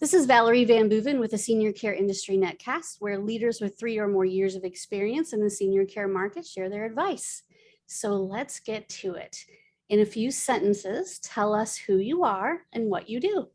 This is Valerie VanBooven with the Senior Care Industry Netcast, where leaders with three or more years of experience in the senior care market share their advice. So let's get to it. In a few sentences, tell us who you are and what you do.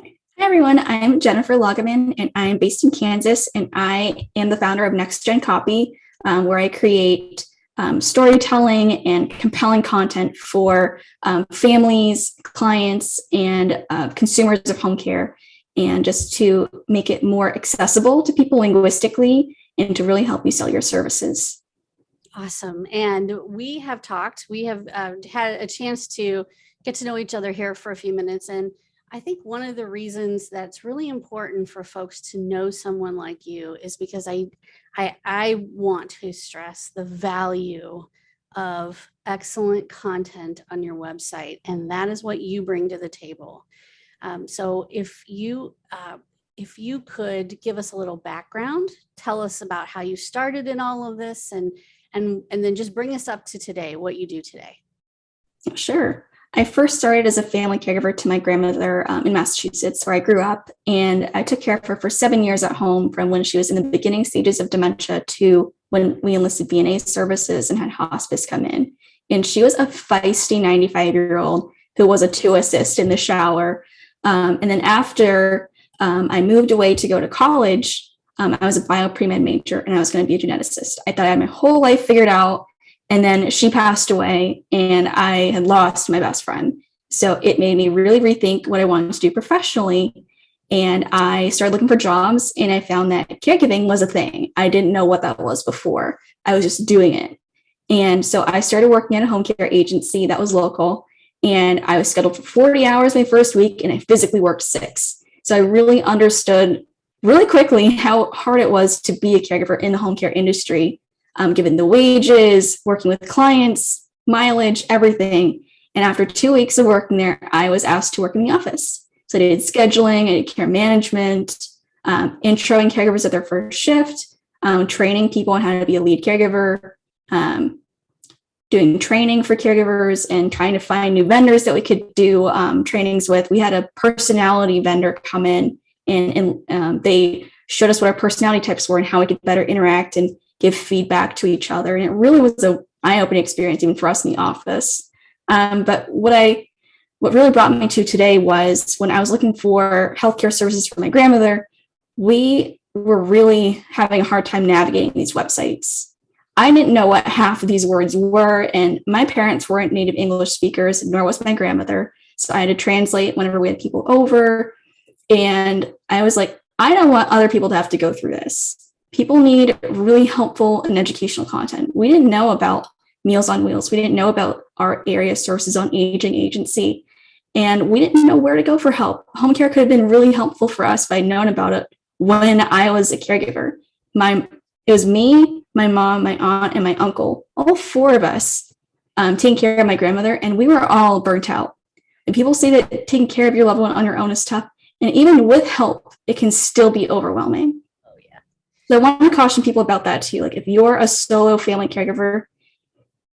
Hi everyone, I'm Jennifer Loggeman and I'm based in Kansas and I am the founder of Next Gen Copy, um, where I create um, storytelling and compelling content for um, families, clients, and uh, consumers of home care, and just to make it more accessible to people linguistically and to really help you sell your services. Awesome. And we have talked, we have uh, had a chance to get to know each other here for a few minutes. And I think one of the reasons that's really important for folks to know someone like you is because I, I, I want to stress the value of excellent content on your website. And that is what you bring to the table. Um, so if you, uh, if you could give us a little background, tell us about how you started in all of this and, and, and then just bring us up to today, what you do today. Sure. I first started as a family caregiver to my grandmother um, in Massachusetts, where I grew up, and I took care of her for seven years at home from when she was in the beginning stages of dementia to when we enlisted VNA services and had hospice come in. And she was a feisty 95 year old who was a two assist in the shower. Um, and then after um, I moved away to go to college, um, I was a bio pre-med major and I was going to be a geneticist. I thought I had my whole life figured out and then she passed away and I had lost my best friend. So it made me really rethink what I wanted to do professionally. And I started looking for jobs and I found that caregiving was a thing. I didn't know what that was before. I was just doing it. And so I started working at a home care agency that was local and I was scheduled for 40 hours my first week and I physically worked six. So I really understood really quickly how hard it was to be a caregiver in the home care industry um, given the wages, working with clients, mileage, everything. And after two weeks of working there, I was asked to work in the office. So I did scheduling, I did care management, um, introing caregivers at their first shift, um, training people on how to be a lead caregiver, um, doing training for caregivers and trying to find new vendors that we could do um, trainings with. We had a personality vendor come in and, and um, they showed us what our personality types were and how we could better interact and give feedback to each other. And it really was a eye-opening experience even for us in the office. Um, but what I, what really brought me to today was when I was looking for healthcare services for my grandmother, we were really having a hard time navigating these websites. I didn't know what half of these words were, and my parents weren't native English speakers, nor was my grandmother. So I had to translate whenever we had people over. And I was like, I don't want other people to have to go through this people need really helpful and educational content. We didn't know about Meals on Wheels. We didn't know about our area sources on aging agency. And we didn't know where to go for help. Home care could have been really helpful for us if I'd known about it when I was a caregiver. My, it was me, my mom, my aunt, and my uncle, all four of us um, taking care of my grandmother, and we were all burnt out. And people say that taking care of your loved one on your own is tough. And even with help, it can still be overwhelming. So I want to caution people about that too. Like if you're a solo family caregiver,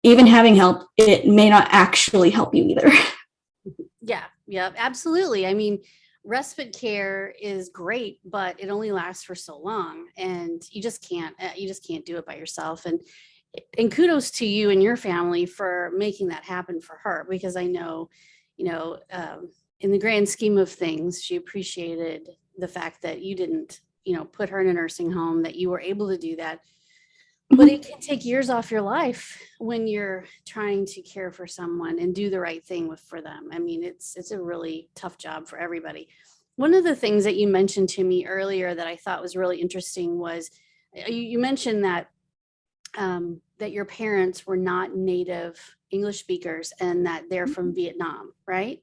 even having help, it may not actually help you either. Yeah, yeah, absolutely. I mean, respite care is great, but it only lasts for so long and you just can't, uh, you just can't do it by yourself. And, and kudos to you and your family for making that happen for her, because I know, you know, um, in the grand scheme of things, she appreciated the fact that you didn't you know, put her in a nursing home, that you were able to do that. But Mhm. it can take years off your life when you're trying to care for someone and do the right thing with for them. I mean, it's it's a really tough job for everybody. One of the things that you mentioned to me earlier that I thought was really interesting was uh, you, you mentioned that um, that your parents were not native English speakers and that they're from Vietnam, right?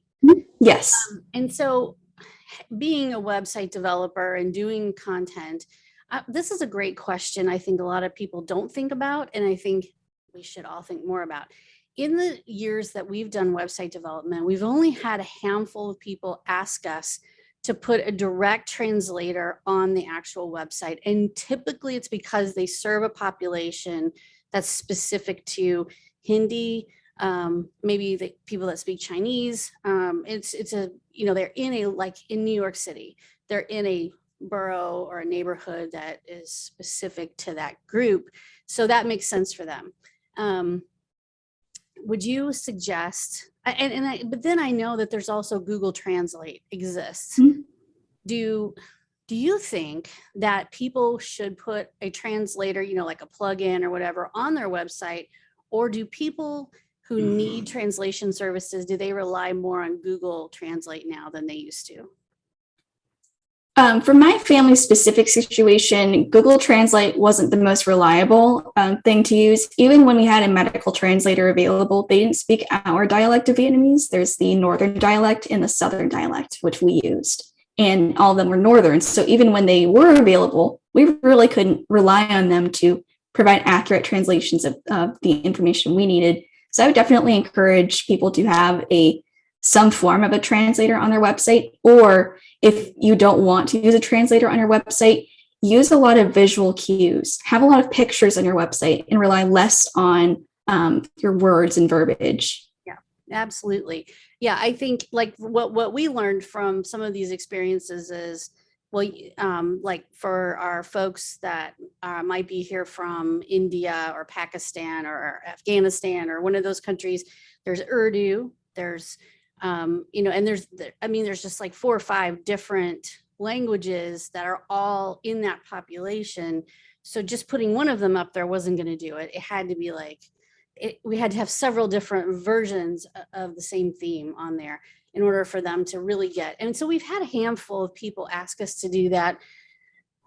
Yes. Um, and so being a website developer and doing content, uh, this is a great question. I think a lot of people don't think about, and I think we should all think more about. In the years that we've done website development, we've only had a handful of people ask us to put a direct translator on the actual website. And typically it's because they serve a population that's specific to Hindi, um, maybe the people that speak Chinese. Um, it's it's a you know they're in a like in New York City, they're in a borough or a neighborhood that is specific to that group, so that makes sense for them. Um, would you suggest? And and I, but then I know that there's also Google Translate exists. Mhm. Do do you think that people should put a translator, you know, like a plugin or whatever on their website? Or do people who need translation services, do they rely more on Google Translate now than they used to? Um, for my family specific situation, Google Translate wasn't the most reliable um, thing to use. Even when we had a medical translator available, they didn't speak our dialect of Vietnamese. There's the northern dialect and the southern dialect, which we used, and all of them were northern. So even when they were available, we really couldn't rely on them to provide accurate translations of, of the information we needed. So I would definitely encourage people to have a some form of a translator on their website or if you don't want to use a translator on your website, use a lot of visual cues, have a lot of pictures on your website, and rely less on um, your words and verbiage. Yeah, absolutely. Yeah, I think like what what we learned from some of these experiences is well, um, like for our folks that uh, might be here from India or Pakistan or Afghanistan or one of those countries, there's Urdu, there's um, you know, and there's I mean, there's just like four or five different languages that are all in that population. So just putting one of them up there wasn't going to do it. It had to be like it, we had to have several different versions of the same theme on there in order for them to really get. And so we've had a handful of people ask us to do that.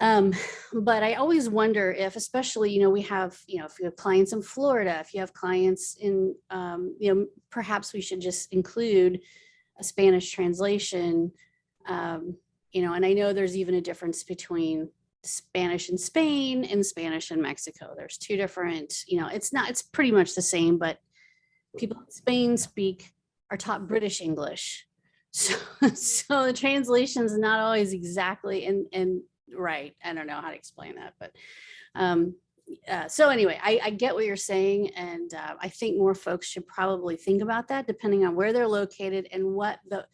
Um, but I always wonder if, especially, you know, we have, you know, if you have clients in Florida, if you have clients in, um, you know, perhaps we should just include a Spanish translation. Um, you know, and I know there's even a difference between Spanish in Spain and Spanish in Mexico. There's two different, you know, it's not, it's pretty much the same, but people in Spain speak, are taught British English. So, so the translation is not always exactly and, and right. I don't know how to explain that, but um, uh, so anyway, I, I get what you're saying. And uh, I think more folks should probably think about that depending on where they're located and what the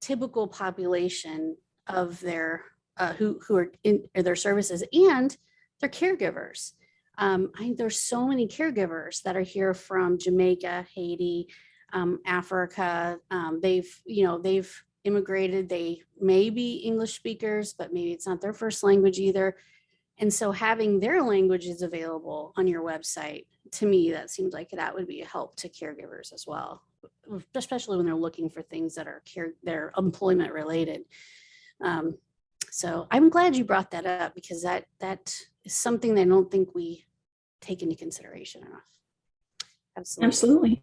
typical population of their uh, who who are in their services and their caregivers. Um, I, there's so many caregivers that are here from Jamaica, Haiti, um, Africa. Um, they've you know they've immigrated. They may be English speakers, but maybe it's not their first language either. And so having their languages available on your website, to me, that seems like that would be a help to caregivers as well, especially when they're looking for things that are care, they're employment related. Um, so I'm glad you brought that up because that that is something that I don't think we take into consideration enough. Absolutely. Absolutely.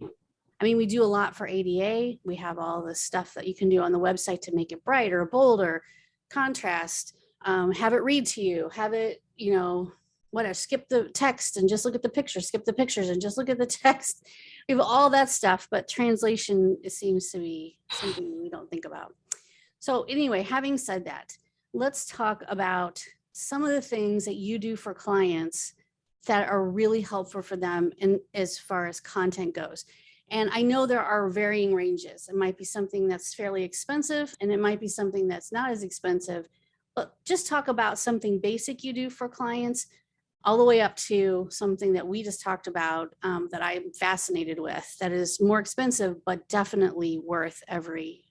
I mean, we do a lot for ADA. We have all the stuff that you can do on the website to make it brighter, bolder, contrast, um, have it read to you, have it, you know, whatever, skip the text and just look at the pictures, skip the pictures and just look at the text. We have all that stuff, but translation it seems to be something we don't think about. So anyway, having said that, let's talk about some of the things that you do for clients that are really helpful for them and as far as content goes. And I know there are varying ranges. It might be something that's fairly expensive and it might be something that's not as expensive. But just talk about something basic you do for clients all the way up to something that we just talked about um, that I'm fascinated with that is more expensive, but definitely worth every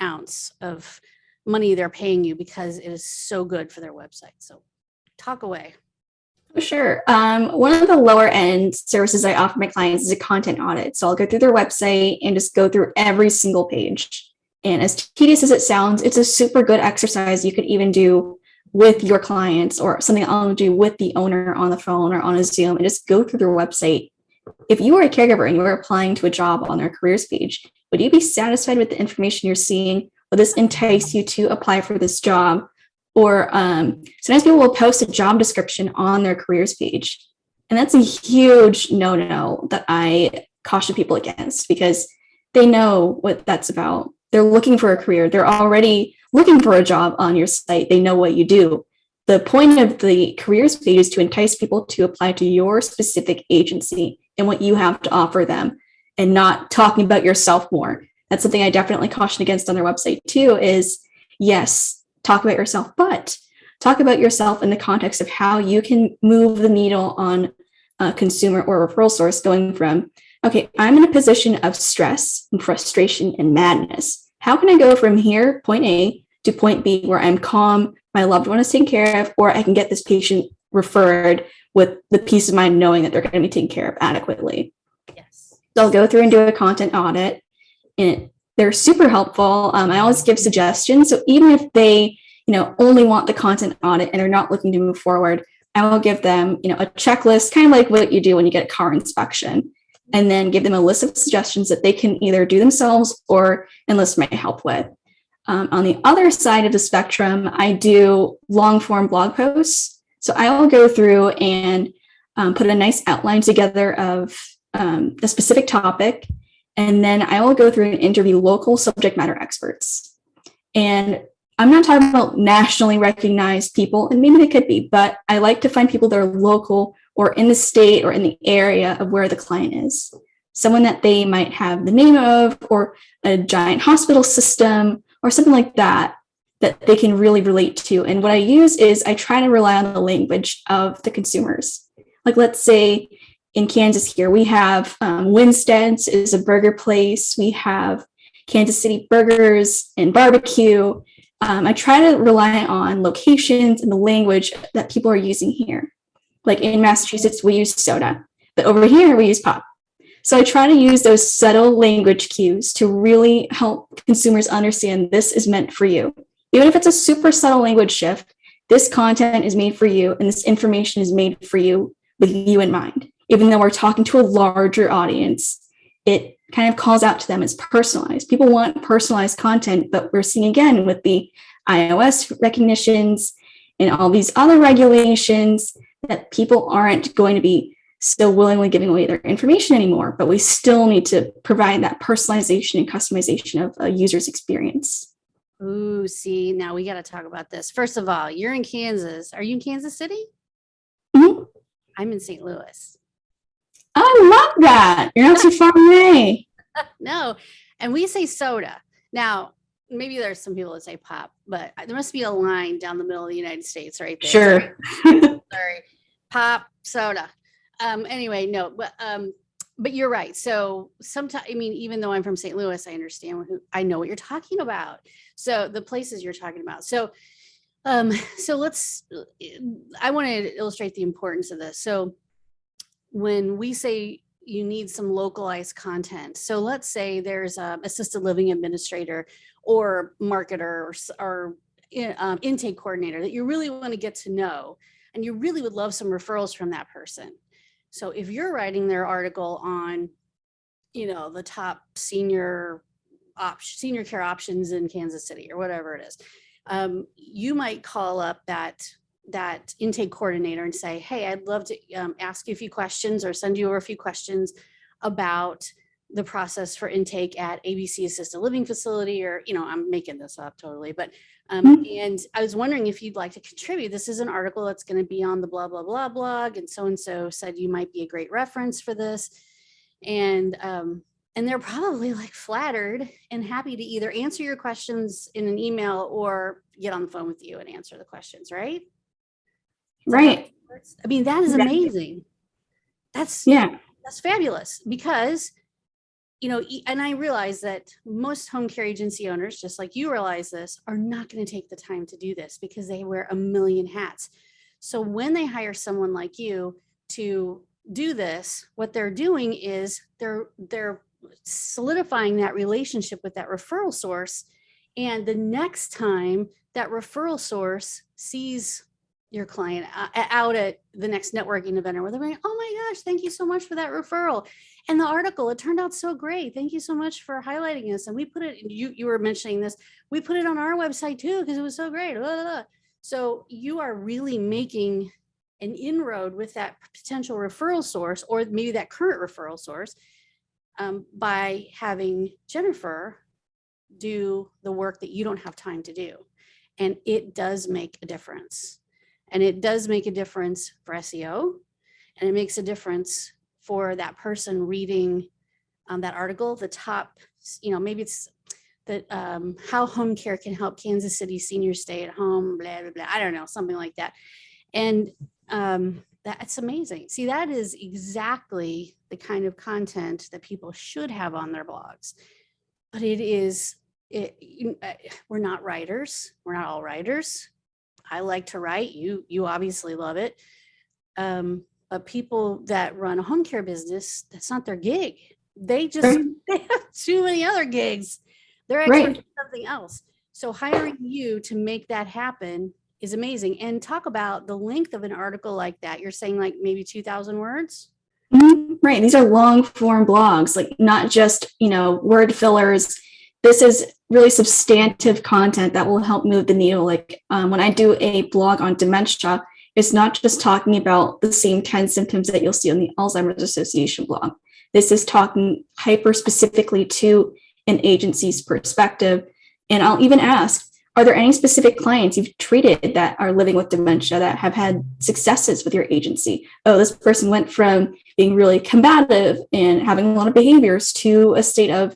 ounce of money they're paying you because it is so good for their website. So talk away. Sure. Um, one of the lower end services I offer my clients is a content audit. So I'll go through their website and just go through every single page. And as tedious as it sounds, it's a super good exercise you could even do with your clients or something I'll do with the owner on the phone or on a Zoom and just go through their website. If you were a caregiver and you were applying to a job on their careers page, would you be satisfied with the information you're seeing? Will this entice you to apply for this job? Or um, sometimes people will post a job description on their careers page. And that's a huge no no that I caution people against because they know what that's about. They're looking for a career, they're already looking for a job on your site, they know what you do. The point of the careers page is to entice people to apply to your specific agency and what you have to offer them. and not talking about yourself more. That's something I definitely caution against on their website too is yes, talk about yourself, but talk about yourself in the context of how you can move the needle on a consumer or referral source going from, okay, I'm in a position of stress and frustration and madness. How can I go from here, point A, to point B, where I'm calm, my loved one is taken care of, or I can get this patient referred with the peace of mind knowing that they're going to be taken care of adequately. Yes. They'll go through and do a content audit, and they're super helpful. Um, I always give suggestions. So even if they, you know, only want the content audit and are not looking to move forward, I will give them, you know, a checklist, kind of like what you do when you get a car inspection, and then give them a list of suggestions that they can either do themselves or enlist my help with. Um, on the other side of the spectrum, I do long form blog posts. So I will go through and um, put a nice outline together of um, the specific topic. And then I will go through and interview local subject matter experts. And I'm not talking about nationally recognized people, and maybe they could be, but I like to find people that are local or in the state or in the area of where the client is. Someone that they might have the name of, or a giant hospital system, or something like that, that they can really relate to. And what I use is I try to rely on the language of the consumers. Like, let's say in Kansas here, we have um, Winstead's is a burger place. We have Kansas City Burgers and Barbecue. Um, I try to rely on locations and the language that people are using here. Like in Massachusetts, we use soda, but over here we use pop. So I try to use those subtle language cues to really help consumers understand this is meant for you. Even if it's a super subtle language shift, this content is made for you and this information is made for you with you in mind. Even though we're talking to a larger audience, it kind of calls out to them as personalized. People want personalized content, but we're seeing again with the iOS recognitions and all these other regulations that people aren't going to be still willingly giving away their information anymore, but we still need to provide that personalization and customization of a user's experience. Ooh, see, now we got to talk about this. First of all, you're in Kansas. Are you in Kansas City? Mhm. I'm in St. Louis. I love that. You're not too far away. No, and we say soda. Now, maybe there's some people that say pop, but there must be a line down the middle of the United States right there. Sure. Sorry. Pop, soda. Um, anyway, no, but um, but you're right. So sometimes, I mean, even though I'm from St. Louis, I understand who I know what you're talking about. So the places you're talking about. So um, so let's I want to illustrate the importance of this. So when we say you need some localized content. So let's say there's a assisted living administrator or marketer or, or um, intake coordinator that you really want to get to know, and you really would love some referrals from that person. So if you're writing their article on, you know, the top senior senior care options in Kansas City or whatever it is, um, you might call up that that intake coordinator and say, hey, I'd love to um, ask you a few questions or send you over a few questions about the process for intake at ABC Assisted Living Facility, or, you know, I'm making this up totally, but, um, and I was wondering if you'd like to contribute. This is an article that's going to be on the blah, blah, blah blog, and so-and-so said you might be a great reference for this. And, um, and they're probably like flattered and happy to either answer your questions in an email or get on the phone with you and answer the questions, right? Is that how Right. I mean, that is amazing. That's Yeah. that's fabulous because you know and i realize that most home care agency owners just like you realize this are not going to take the time to do this because they wear a million hats so when they hire someone like you to do this what they're doing is they're they're solidifying that relationship with that referral source and the next time that referral source sees your client uh, out at the next networking event or going, oh my gosh, thank you so much for that referral. And the article, it turned out so great. Thank you so much for highlighting this. And we put it, you, you were mentioning this, we put it on our website too, because it was so great. blah, blah, blah." So you are really making an inroad with that potential referral source or maybe that current referral source um, by having Jennifer do the work that you don't have time to do. And it does make a difference. And it does make a difference for SEO and it makes a difference for that person reading um, that article, the top, you know, maybe it's that um, how home care can help Kansas City seniors stay at home, blah, blah, blah. I don't know, something like that. And um, that's amazing. See, that is exactly the kind of content that people should have on their blogs. But it is, it, uh, we're not writers. We're not all writers. I like to write. You, you obviously love it. Um, but people that run a home care business, that's not their gig. They just Right. they have too many other gigs. They're Right. experts in something else. So hiring you to make that happen is amazing. And talk about the length of an article like that. You're saying like maybe 2000 words? Mhm, Right. These are long form blogs, like not just, you know, word fillers. This is really substantive content that will help move the needle. Like um, when I do a blog on dementia, it's not just talking about the same 10 symptoms that you'll see on the Alzheimer's Association blog. This is talking hyper specifically to an agency's perspective. And I'll even ask, are there any specific clients you've treated that are living with dementia that have had successes with your agency? Oh, this person went from being really combative and having a lot of behaviors to a state of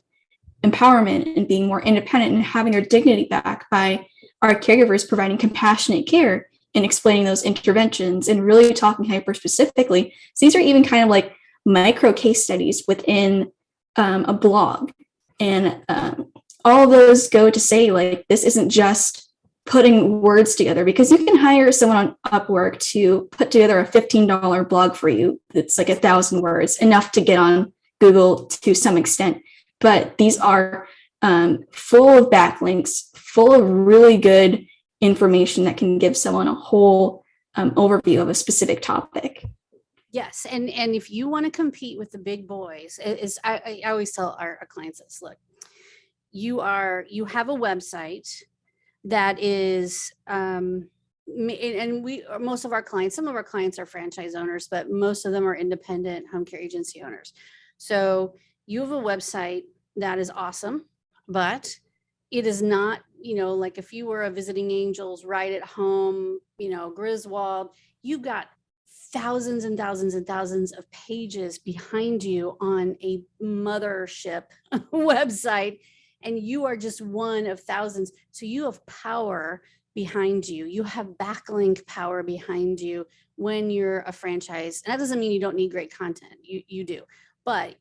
empowerment and being more independent and having their dignity back by our caregivers providing compassionate care and explaining those interventions and really talking hyper specifically. So these are even kind of like micro case studies within um, a blog. And um, all those go to say, like, this isn't just putting words together because you can hire someone on Upwork to put together a $15 blog for you that's like a thousand words, enough to get on Google to some extent. But these are um, full of backlinks, full of really good information that can give someone a whole um, overview of a specific topic. Yes, and and if you want to compete with the big boys, is I, I always tell our, our clients this: look, you are you have a website that is um and we most of our clients some of our clients are franchise owners but most of them are independent home care agency owners so you have a website that is awesome but it is not you know like if you were a visiting angels right at home you know griswold you've got thousands and thousands and thousands of pages behind you on a mothership website and you are just one of thousands. So you have power behind you. You have backlink power behind you when you're a franchise. And that doesn't mean you don't need great content. You you do. But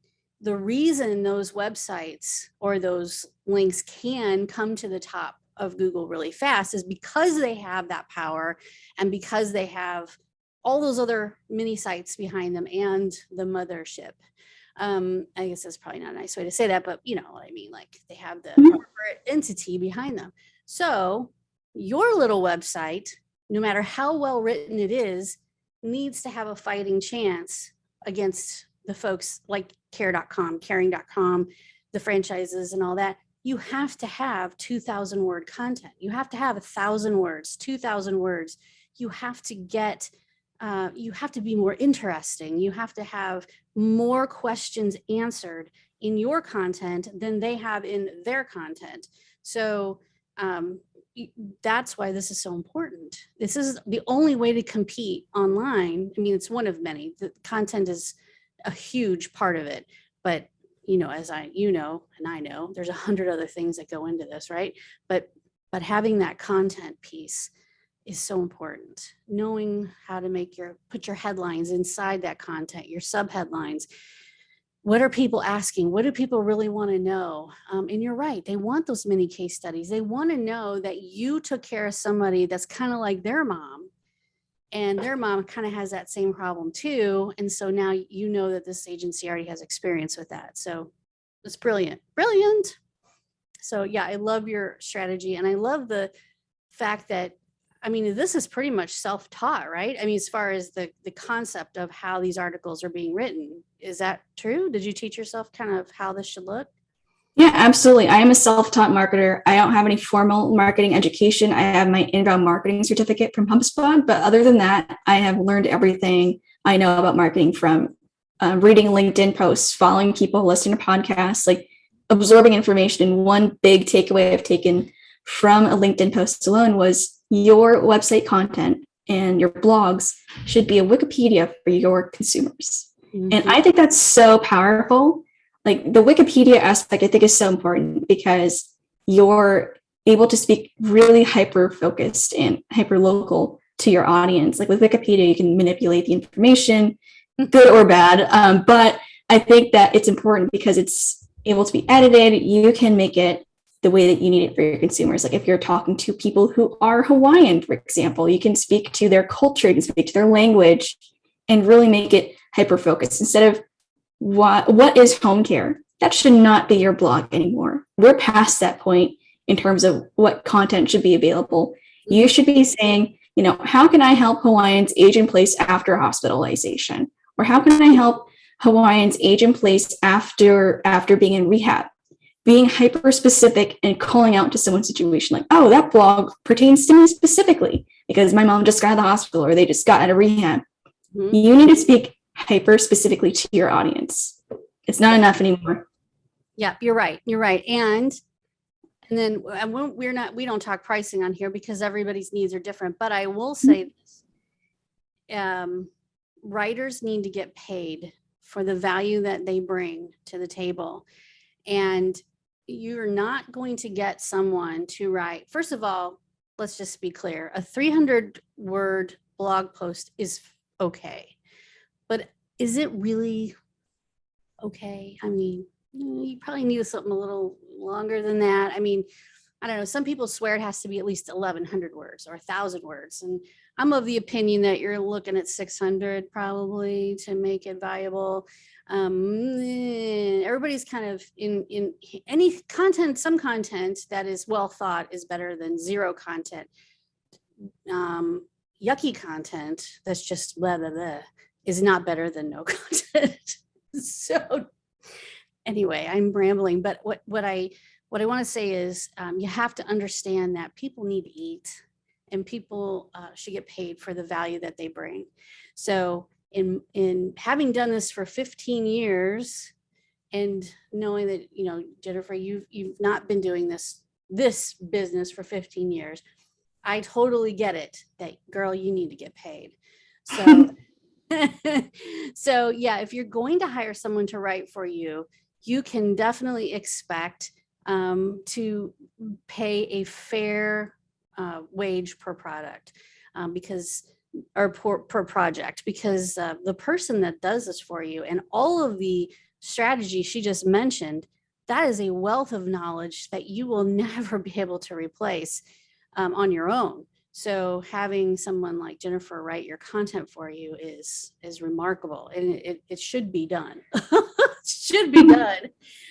the reason those websites or those links can come to the top of Google really fast is because they have that power and because they have all those other mini sites behind them and the mothership. Um, I guess that's probably not a nice way to say that, but you know what I mean? Like they have the Mhm. corporate entity behind them. So your little website, no matter how well written it is, needs to have a fighting chance against the folks like care.com, caring.com, the franchises and all that. You have to have 2000 word content. You have to have a thousand words, 2000 words. You have to get uh, you have to be more interesting. You have to have more questions answered in your content than they have in their content. So um, that's why this is so important. This is the only way to compete online. I mean, it's one of many. The content is a huge part of it, but you know, as I, you know, and I know, there's a hundred other things that go into this, right? But but having that content piece is so important. Knowing how to make your put your headlines inside that content, your sub headlines. What are people asking? What do people really want to know? Um, and you're right, they want those mini case studies. They want to know that you took care of somebody that's kind of like their mom, and their mom kind of has that same problem too. And so now you know that this agency already has experience with that. So it's brilliant, brilliant. So yeah, I love your strategy, and I love the fact that I mean, this is pretty much self-taught, right? I mean, as far as the the concept of how these articles are being written, is that true? Did you teach yourself kind of how this should look? Yeah, absolutely. I am a self-taught marketer. I don't have any formal marketing education. I have my inbound marketing certificate from HubSpot, but other than that, I have learned everything I know about marketing from uh, reading LinkedIn posts, following people, listening to podcasts, like absorbing information. And one big takeaway I've taken from a LinkedIn post alone was your website content and your blogs should be a Wikipedia for your consumers. And I think that's so powerful. Like the Wikipedia aspect, I think is so important because you're able to speak really hyper focused and hyper local to your audience. Like with Wikipedia, you can manipulate the information, good or bad. Um, but I think that it's important because it's able to be edited. You can make it the way that you need it for your consumers. Like if you're talking to people who are Hawaiian, for example, you can speak to their culture, you can speak to their language and really make it hyper focused instead of what, what is home care? That should not be your blog anymore. We're past that point in terms of what content should be available. You should be saying, you know, how can I help Hawaiians age in place after hospitalization? Or how can I help Hawaiians age in place after after being in rehab? Being hyper specific and calling out to someone's situation like, oh, that blog pertains to me specifically because my mom just got out of the hospital or they just got out of rehab. Mhm. You need to speak hyper specifically to your audience. It's not enough anymore. Yeah, you're right. You're right. And and then and we- we're not we don't talk pricing on here because everybody's needs are different. But I will say this. Um, writers need to get paid for the value that they bring to the table. And you're not going to get someone to write, first of all, let's just be clear, a 300 word blog post is okay. But is it really okay? I mean, you probably need something a little longer than that. I mean, I don't know. Some people swear it has to be at least 1100 words or 1000 words. And I'm of the opinion that you're looking at 600 probably to make it viable. Um, eh, everybody's kind of in, in any content, some content that is well thought is better than zero content. Um, yucky content that's just blah, blah, blah is not better than no content. so anyway, I'm rambling, but what, what I, what I want to say is um, you have to understand that people need to eat and people uh, should get paid for the value that they bring. So in, in having done this for 15 years and knowing that, you know, Jennifer, you've, you've not been doing this, this business for 15 years, I totally get it that girl, you need to get paid. So so yeah, if you're going to hire someone to write for you, you can definitely expect um, to pay a fair uh, wage per product um, because or per, per project because uh, the person that does this for you and all of the strategy she just mentioned, that is a wealth of knowledge that you will never be able to replace um, on your own. So having someone like Jennifer write your content for you is is remarkable and it, it should be done. should be done.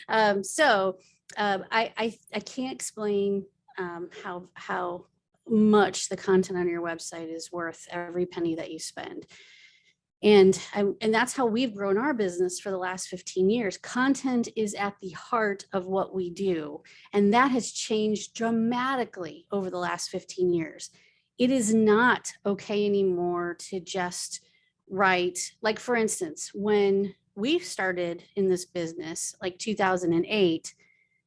Um, so um, I, I, I can't explain um, how how much the content on your website is worth every penny that you spend. And, I, and that's how we've grown our business for the last 15 years. Content is at the heart of what we do. And that has changed dramatically over the last 15 years it is not okay anymore to just write, like for instance, when we started in this business, like 2008,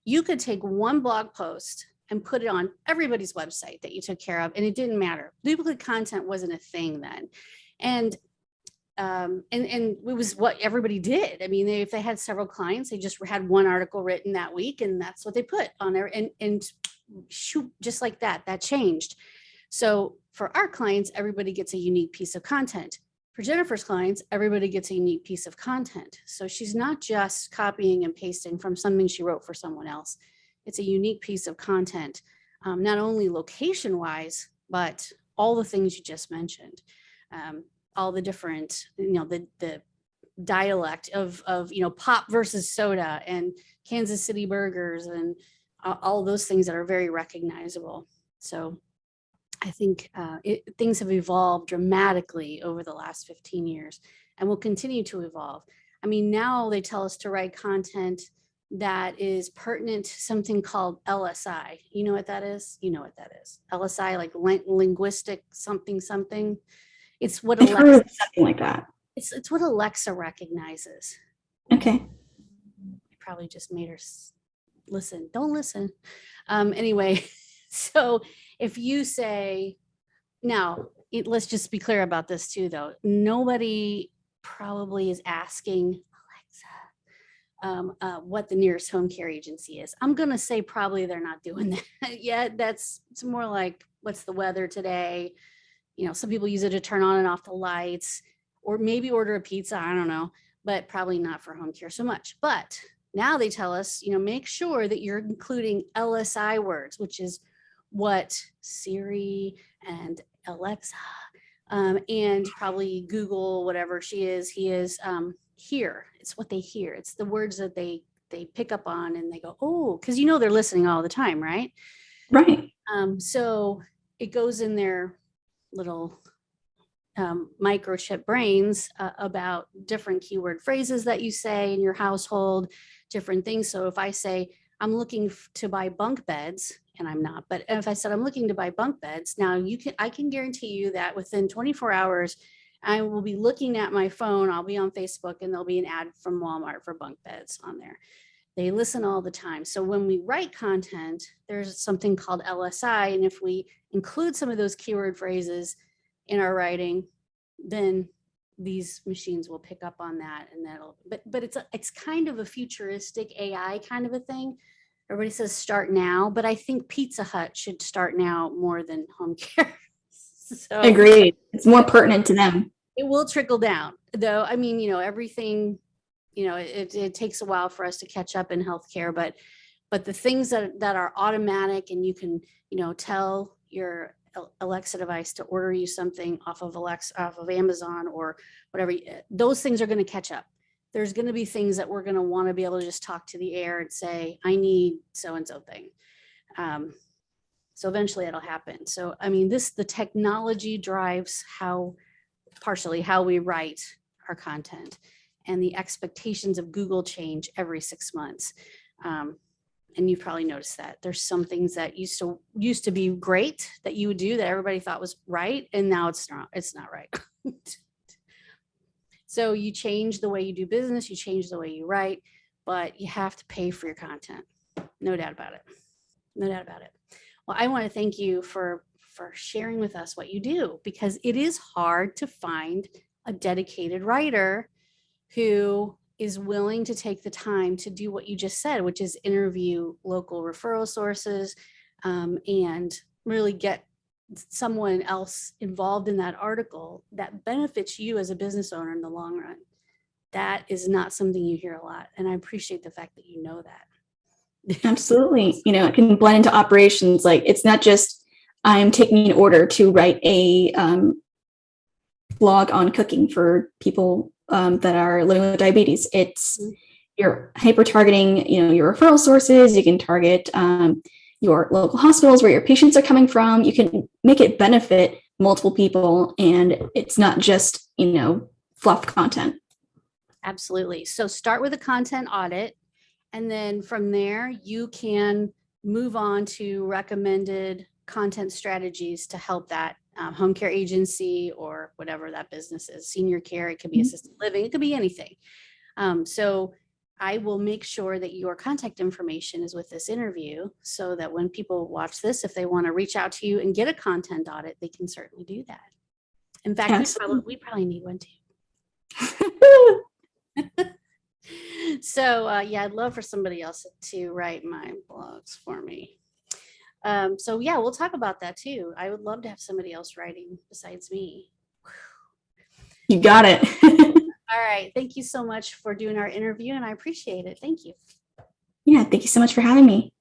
you could take one blog post and put it on everybody's website that you took care of, and it didn't matter. Duplicate content wasn't a thing then. And um, and, and it was what everybody did. I mean, they, if they had several clients, they just had one article written that week and that's what they put on there and, and shoot, just like that, that changed. So for our clients, everybody gets a unique piece of content. For Jennifer's clients, everybody gets a unique piece of content. So she's not just copying and pasting from something she wrote for someone else. It's a unique piece of content, um, not only location wise, but all the things you just mentioned. Um, all the different, you know, the, the dialect of, of, you know, pop versus soda and Kansas City burgers and all those things that are very recognizable. So I think uh, it, things have evolved dramatically over the last 15 years and will continue to evolve. I mean, now they tell us to write content that is pertinent to something called LSI. You know what that is? You know what that is. LSI, like linguistic something something. It's what I've Alexa, something like that. it's, it's what Alexa recognizes. Okay. I probably just made her listen. Don't listen. Um, anyway, so if you say, now, it, let's just be clear about this too, though. Nobody probably is asking Alexa, um, uh, what the nearest home care agency is. I'm going to say probably they're not doing that yet. That's it's more like what's the weather today? You know, some people use it to turn on and off the lights or maybe order a pizza. I don't know, but probably not for home care so much. But now they tell us, you know, make sure that you're including LSI words, which is what Siri and Alexa um, and probably Google, whatever she is, he is um, hear. It's what they hear. It's the words that they they pick up on and they go, oh, because you know they're listening all the time, right? Right. Um, so it goes in their little um, microchip brains uh, about different keyword phrases that you say in your household, different things. So if I say, I'm looking to buy bunk beds, and I'm not, but if I said I'm looking to buy bunk beds, now you can, I can guarantee you that within 24 hours, I will be looking at my phone, I'll be on Facebook and there'll be an ad from Walmart for bunk beds on there. They listen all the time. So when we write content, there's something called LSI. And if we include some of those keyword phrases in our writing, then these machines will pick up on that and that'll, but, but it's, a it's kind of a futuristic AI kind of a thing. Everybody says start now, but I think Pizza Hut should start now more than home care. So Agreed. It's more pertinent to them. it will trickle down though. I mean, you know, everything, you know, it, it takes a while for us to catch up in healthcare, but, but the things that, that are automatic and you can, you know, tell your Alexa device to order you something off of Alexa, off of Amazon or whatever, those things are going to catch up. There's going to be things that we're going to want to be able to just talk to the air and say, I need so-and-so thing. Um, so eventually it'll happen. So, I mean, this, the technology drives how, partially how we write our content and the expectations of Google change every six months. Um, and you've probably noticed that there's some things that used to used to be great that you would do that everybody thought was right, and now it's not. It's not right. so you change the way you do business, you change the way you write, but you have to pay for your content. No doubt about it. No doubt about it. Well, I want to thank you for for sharing with us what you do because it is hard to find a dedicated writer who is willing to take the time to do what you just said, which is interview local referral sources um, and really get someone else involved in that article that benefits you as a business owner in the long run. That is not something you hear a lot. And I appreciate the fact that you know that. Absolutely. You know, it can blend into operations. Like it's not just I'm taking an order to write a um, blog on cooking for people um, that are living with diabetes. It's Mhm. you're hyper targeting, you know, your referral sources. You can target um, your local hospitals where your patients are coming from. You can make it benefit multiple people, and it's not just you know fluff content. Absolutely. So start with a content audit. And then from there, you can move on to recommended content strategies to help that um, home care agency or whatever that business is, senior care, it could be Mhm. assisted living, it could be anything. Um, so I will make sure that your contact information is with this interview so that when people watch this, if they want to reach out to you and get a content audit, they can certainly do that. In fact, we probably, we probably need one too. So uh, yeah, I'd love for somebody else to write my blogs for me. Um, so yeah, we'll talk about that too. I would love to have somebody else writing besides me. you got it. All right. Thank you so much for doing our interview and I appreciate it. Thank you. Yeah, thank you so much for having me.